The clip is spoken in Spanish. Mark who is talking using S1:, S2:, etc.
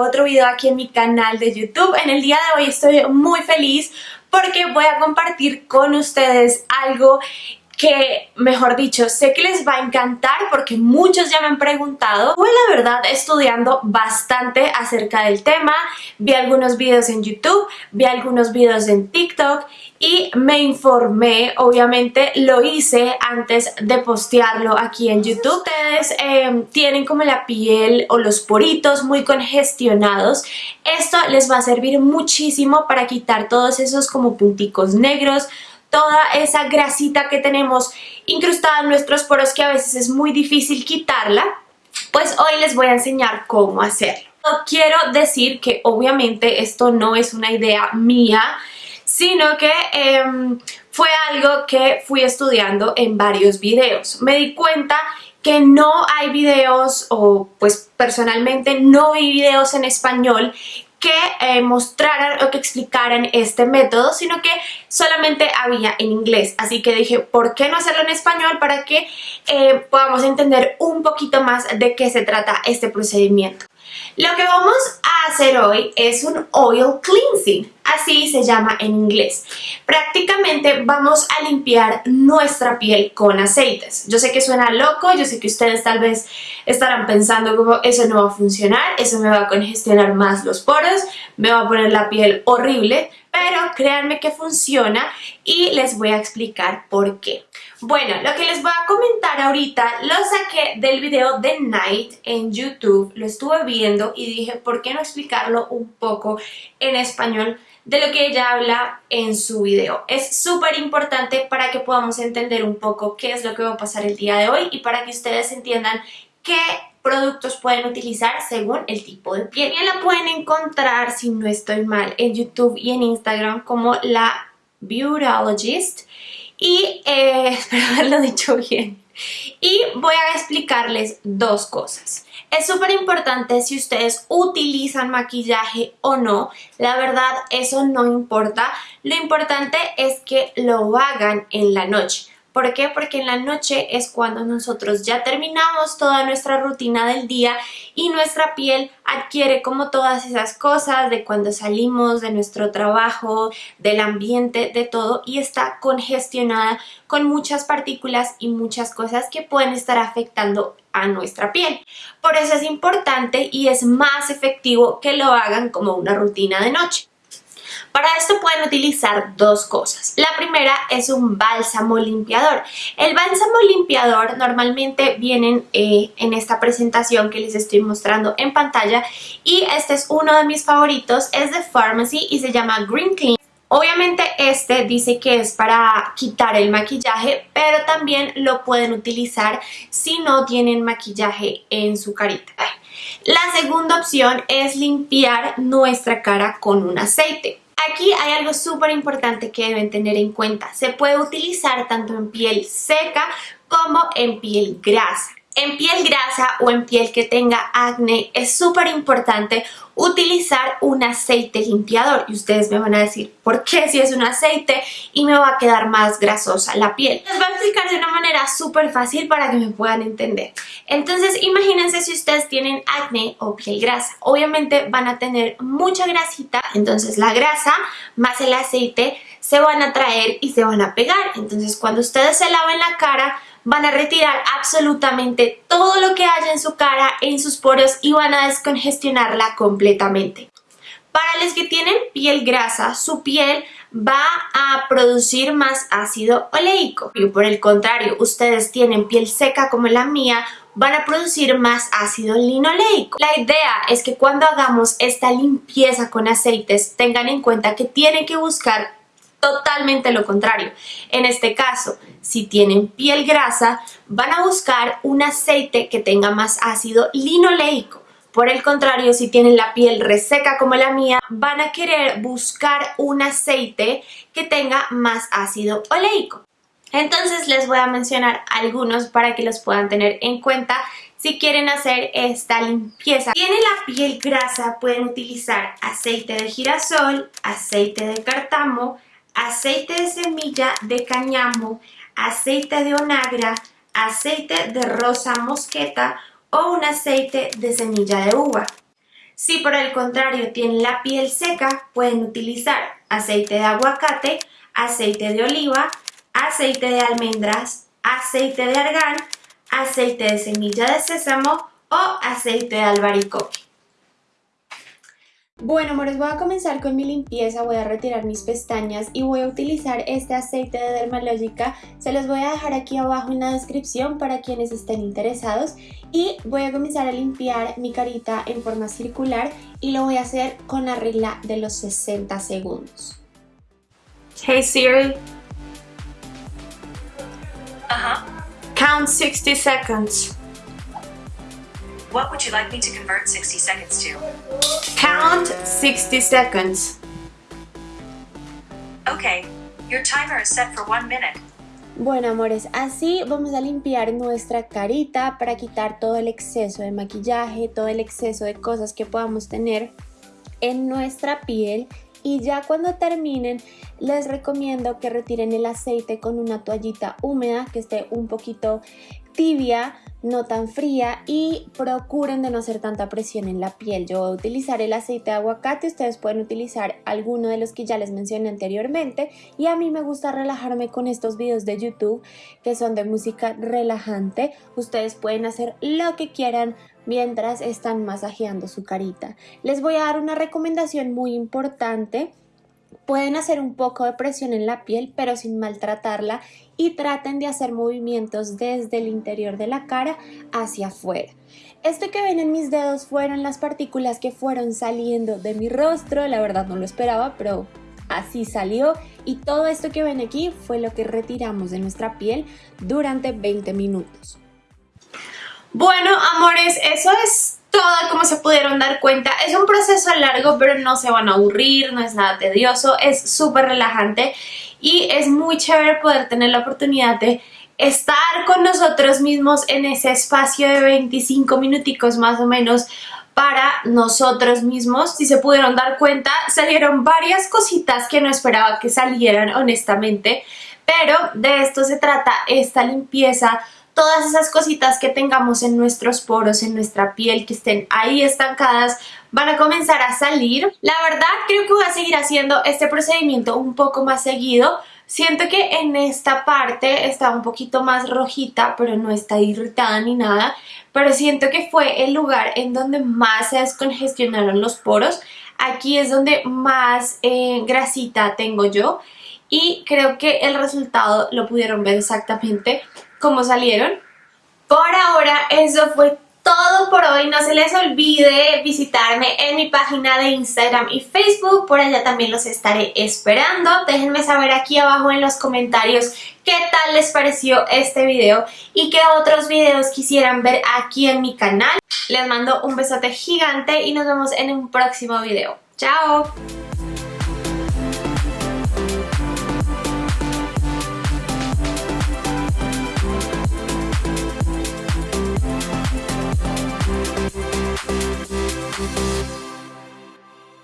S1: otro video aquí en mi canal de YouTube. En el día de hoy estoy muy feliz porque voy a compartir con ustedes algo que, mejor dicho, sé que les va a encantar porque muchos ya me han preguntado. Fue la verdad estudiando bastante acerca del tema, vi algunos videos en YouTube, vi algunos videos en TikTok y me informé, obviamente lo hice antes de postearlo aquí en YouTube. Ustedes em, tienen como la piel o los poritos muy congestionados, esto les va a servir muchísimo para quitar todos esos como punticos negros, toda esa grasita que tenemos incrustada en nuestros poros que a veces es muy difícil quitarla, pues hoy les voy a enseñar cómo hacerlo. Quiero decir que obviamente esto no es una idea mía, sino que em, fue algo que fui estudiando en varios videos. Me di cuenta que no hay videos, o pues personalmente no vi videos en español que eh, mostraran o que explicaran este método, sino que solamente había en inglés. Así que dije, ¿por qué no hacerlo en español para que eh, podamos entender un poquito más de qué se trata este procedimiento? Lo que vamos a hacer hoy es un oil cleansing, así se llama en inglés. Prácticamente vamos a limpiar nuestra piel con aceites. Yo sé que suena loco, yo sé que ustedes tal vez estarán pensando como eso no va a funcionar, eso me va a congestionar más los poros, me va a poner la piel horrible, pero créanme que funciona y les voy a explicar por qué. Bueno, lo que les voy a comentar ahorita lo saqué del video de Night en YouTube, lo estuve viendo y dije, ¿por qué no explicarlo un poco en español? de lo que ella habla en su video. Es súper importante para que podamos entender un poco qué es lo que va a pasar el día de hoy y para que ustedes entiendan qué productos pueden utilizar según el tipo de piel. Ya la pueden encontrar, si no estoy mal, en YouTube y en Instagram como la Beautologist y eh, espero haberlo dicho bien. Y voy a explicarles dos cosas. Es súper importante si ustedes utilizan maquillaje o no, la verdad eso no importa, lo importante es que lo hagan en la noche. ¿Por qué? Porque en la noche es cuando nosotros ya terminamos toda nuestra rutina del día y nuestra piel adquiere como todas esas cosas de cuando salimos de nuestro trabajo, del ambiente, de todo y está congestionada con muchas partículas y muchas cosas que pueden estar afectando a nuestra piel. Por eso es importante y es más efectivo que lo hagan como una rutina de noche. Para esto pueden utilizar dos cosas. La primera es un bálsamo limpiador. El bálsamo limpiador normalmente vienen eh, en esta presentación que les estoy mostrando en pantalla y este es uno de mis favoritos, es de Pharmacy y se llama Green Clean. Obviamente este dice que es para quitar el maquillaje, pero también lo pueden utilizar si no tienen maquillaje en su carita. La segunda opción es limpiar nuestra cara con un aceite. Aquí hay algo súper importante que deben tener en cuenta. Se puede utilizar tanto en piel seca como en piel grasa. En piel grasa o en piel que tenga acné es súper importante utilizar un aceite limpiador y ustedes me van a decir ¿por qué si es un aceite y me va a quedar más grasosa la piel? Les voy a explicar de una manera súper fácil para que me puedan entender. Entonces imagínense si ustedes tienen acné o piel grasa. Obviamente van a tener mucha grasita, entonces la grasa más el aceite se van a traer y se van a pegar. Entonces cuando ustedes se laven la cara van a retirar absolutamente todo lo que haya en su cara, en sus poros y van a descongestionarla completamente. Para los que tienen piel grasa, su piel va a producir más ácido oleico. Y por el contrario, ustedes tienen piel seca como la mía, van a producir más ácido linoleico. La idea es que cuando hagamos esta limpieza con aceites, tengan en cuenta que tienen que buscar totalmente lo contrario. En este caso, si tienen piel grasa, van a buscar un aceite que tenga más ácido linoleico. Por el contrario, si tienen la piel reseca como la mía, van a querer buscar un aceite que tenga más ácido oleico. Entonces les voy a mencionar algunos para que los puedan tener en cuenta si quieren hacer esta limpieza. Si tienen la piel grasa, pueden utilizar aceite de girasol, aceite de cartamo, aceite de semilla de cañamo, aceite de onagra, aceite de rosa mosqueta o un aceite de semilla de uva. Si por el contrario tienen la piel seca, pueden utilizar aceite de aguacate, aceite de oliva, aceite de almendras, aceite de argán, aceite de semilla de sésamo o aceite de albaricoque. Bueno amores, voy a comenzar con mi limpieza, voy a retirar mis pestañas y voy a utilizar este aceite de Dermalógica. Se los voy a dejar aquí abajo en la descripción para quienes estén interesados. Y voy a comenzar a limpiar mi carita en forma circular y lo voy a hacer con la regla de los 60 segundos. Hey Siri.
S2: Uh-huh.
S1: Count 60 seconds.
S2: What would you like me to convert 60 seconds to?
S1: Count 60 seconds.
S2: Okay, your timer is set for one minute.
S1: Bueno amores, así vamos a limpiar nuestra carita para quitar todo el exceso de maquillaje, todo el exceso de cosas que podamos tener en nuestra piel y ya cuando terminen les recomiendo que retiren el aceite con una toallita húmeda que esté un poquito tibia, no tan fría y procuren de no hacer tanta presión en la piel. Yo voy a utilizar el aceite de aguacate, ustedes pueden utilizar alguno de los que ya les mencioné anteriormente y a mí me gusta relajarme con estos videos de YouTube que son de música relajante. Ustedes pueden hacer lo que quieran mientras están masajeando su carita. Les voy a dar una recomendación muy importante Pueden hacer un poco de presión en la piel pero sin maltratarla y traten de hacer movimientos desde el interior de la cara hacia afuera. Esto que ven en mis dedos fueron las partículas que fueron saliendo de mi rostro, la verdad no lo esperaba pero así salió y todo esto que ven aquí fue lo que retiramos de nuestra piel durante 20 minutos. Bueno, amores, eso es todo como se pudieron dar cuenta. Es un proceso largo, pero no se van a aburrir, no es nada tedioso, es súper relajante y es muy chévere poder tener la oportunidad de estar con nosotros mismos en ese espacio de 25 minuticos más o menos para nosotros mismos. Si se pudieron dar cuenta, salieron varias cositas que no esperaba que salieran honestamente, pero de esto se trata esta limpieza todas esas cositas que tengamos en nuestros poros, en nuestra piel, que estén ahí estancadas, van a comenzar a salir. La verdad creo que voy a seguir haciendo este procedimiento un poco más seguido. Siento que en esta parte está un poquito más rojita, pero no está irritada ni nada. Pero siento que fue el lugar en donde más se descongestionaron los poros. Aquí es donde más eh, grasita tengo yo. Y creo que el resultado lo pudieron ver exactamente cómo salieron. Por ahora eso fue todo por hoy. No se les olvide visitarme en mi página de Instagram y Facebook. Por allá también los estaré esperando. Déjenme saber aquí abajo en los comentarios qué tal les pareció este video y qué otros videos quisieran ver aquí en mi canal. Les mando un besote gigante y nos vemos en un próximo video. ¡Chao!